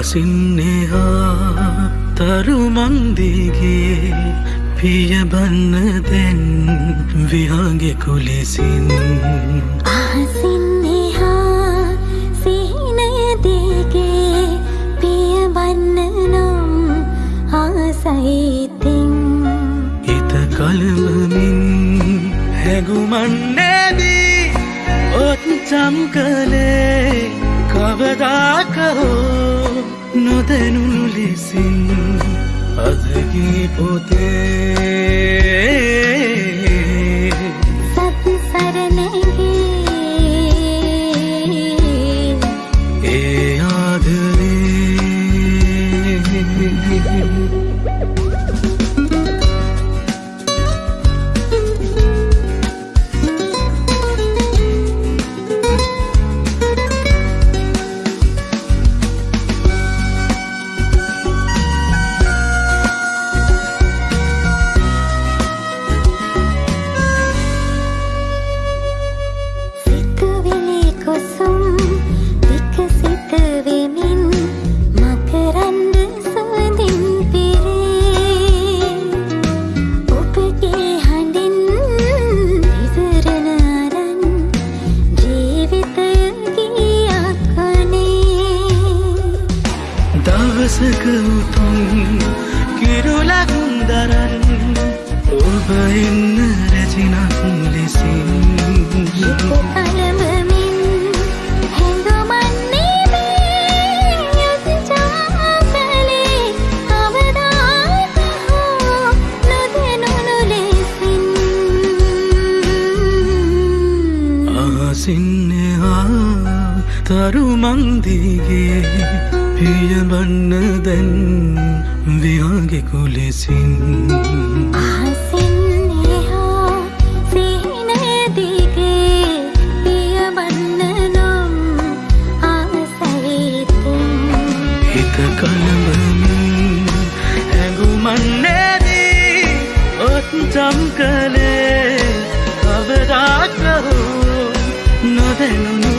අහසින්නේහා තරුමන්දිගේ පියබන්න දැන් විහාගෙ කුලෙසින්. අහසින්නේහා සිහිනයදේගේ පියවන්න නම් ආසයිතින් හිත කළමමින් හැගුමන්නේදී ඔත්චම් කළේ කවදාකහෝ නොදැනුණු ලෙසින් අදගී පොතේ සත් සරණගේ දවසක උතුම් කිරුලකුන් දරන් ඔබ එන්න රැසිනක් ලෙසින් කලඹමින් හැඟුමන්නේ මේ යතිජාකලේ පියබන්න දැන් වියාගෙ කුලෙසින්. අහසින් පියවන්න කළඹමින් හැඟුමන්නේදී ඔත්චම් කළේ කවදාකහෝ නොදැනුම්